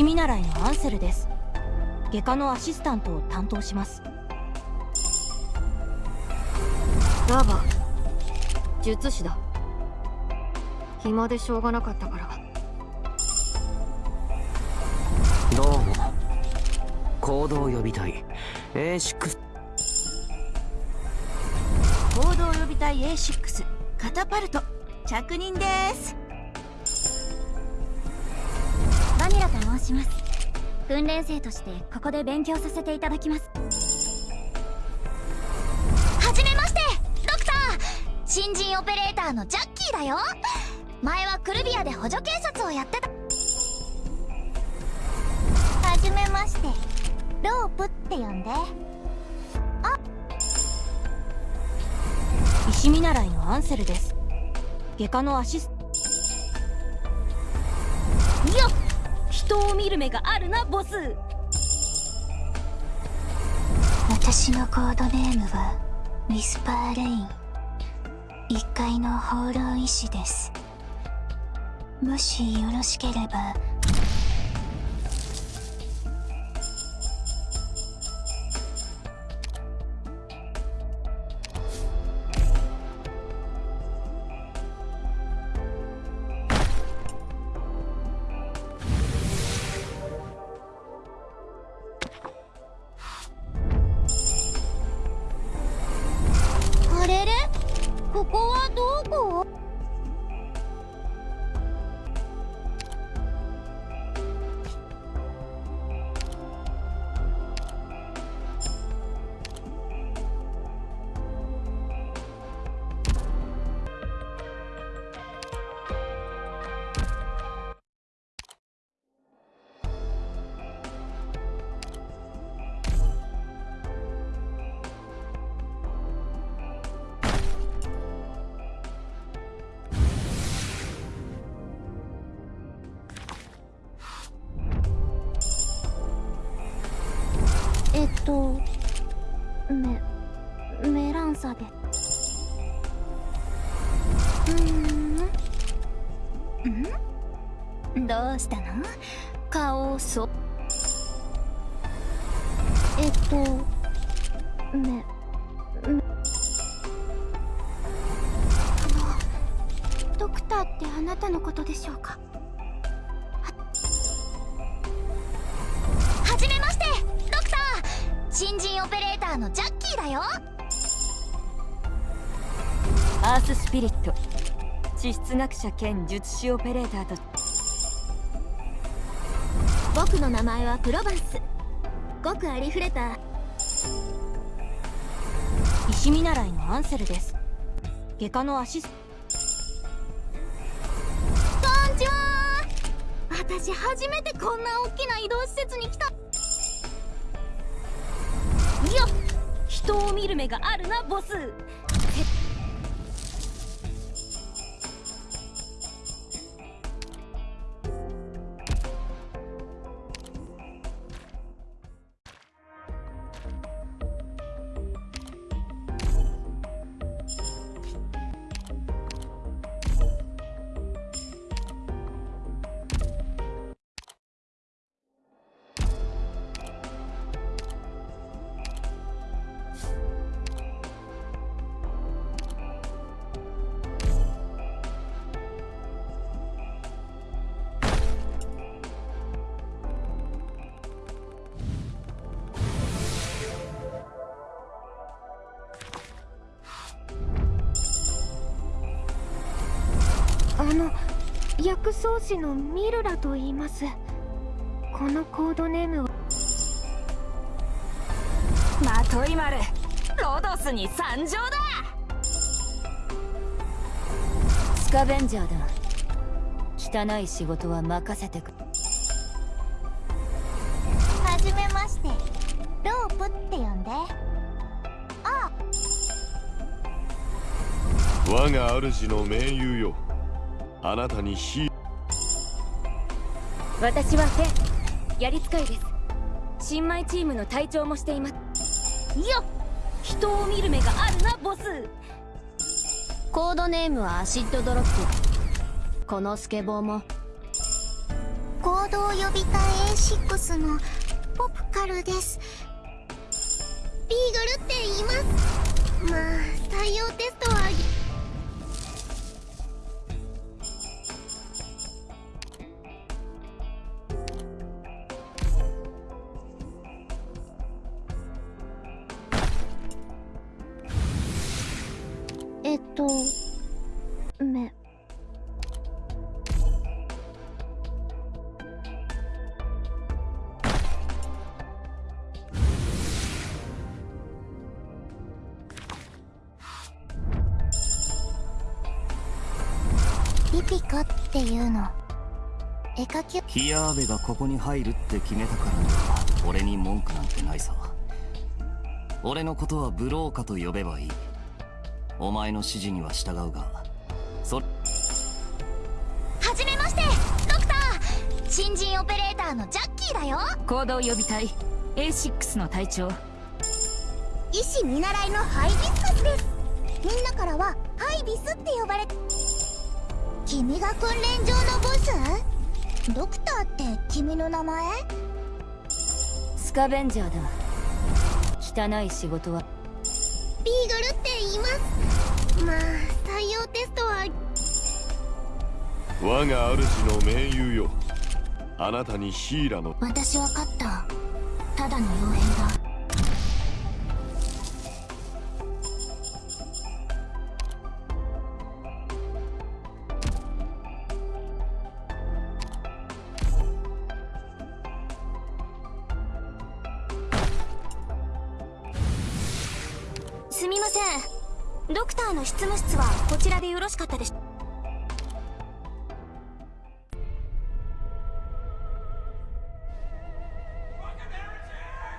石見習いのアンセルです。外科のアシスタントを担当します。ダーバ。術師だ。暇でしょうがなかったから。どうも。行動予備隊 A6 行動予備隊 A6 カタパルト。着任ですバニラと申します。訓練生としてここで勉強させていただきます。はじめましてドクター。新人オペレーターのジャッキーだよ。前はクルビアで補助警察をやってた。はじめましてロープって呼んで。あ。石見習いのアンセルです。外科のアシスよ人を見る目があるなボス。私のコードネームはウィスパーレイン。1階の放浪医師です。もしよろしければとメメランサで。うん。ん？どうしたの？顔をそ。えっとめめ。あのドクターってあなたのことでしょうか？新人オペレーターのジャッキーだよ。アーススピリット地質学者兼術師オペレーターと。僕の名前はプロバンス。ごくありふれた。石見習いのアンセルです。外科のアシスこんにちは。私初めてこんな大きな移動施設に来た人を見る目があるなボス。あの薬草師のミルラと言います。このコードネームはまとい丸ロドスに参上だ。スカベンジャーだ汚い仕事は任せてくはじめまして。ロープって呼んで。あ。我が主の盟友よあなたにヒ私はフェやり使いです。新米チームの隊長もしています。よっ人を見る目があるなボス。コードネームはアシッドドロップ。このスケボーも。こ行動予備隊 A6 のポプカルです。ビーグルって言います。まあ採用テストはピピカっていうの。絵描き。ヒヤーベがここに入るって決めたからには俺に文句なんてないさ。俺のことはブローカと呼べばいい。お前の指示には従うが。そはじめましてドクター。新人オペレーターのジャッキーだよ。行動予備隊 A6 の隊長。医師見習いのハイビスカスです。みんなからはハイビスって呼ばれ君が訓練場のボス？ドクターって君の名前？スカベンジャーだ。汚い仕事は。ビーグルって言います。まあ採用テストは。我が主の盟友よ。あなたにヒーラの。私は勝った。ただの傭兵だすみません。ドクターの執務室はこちらでよろしかったでしょ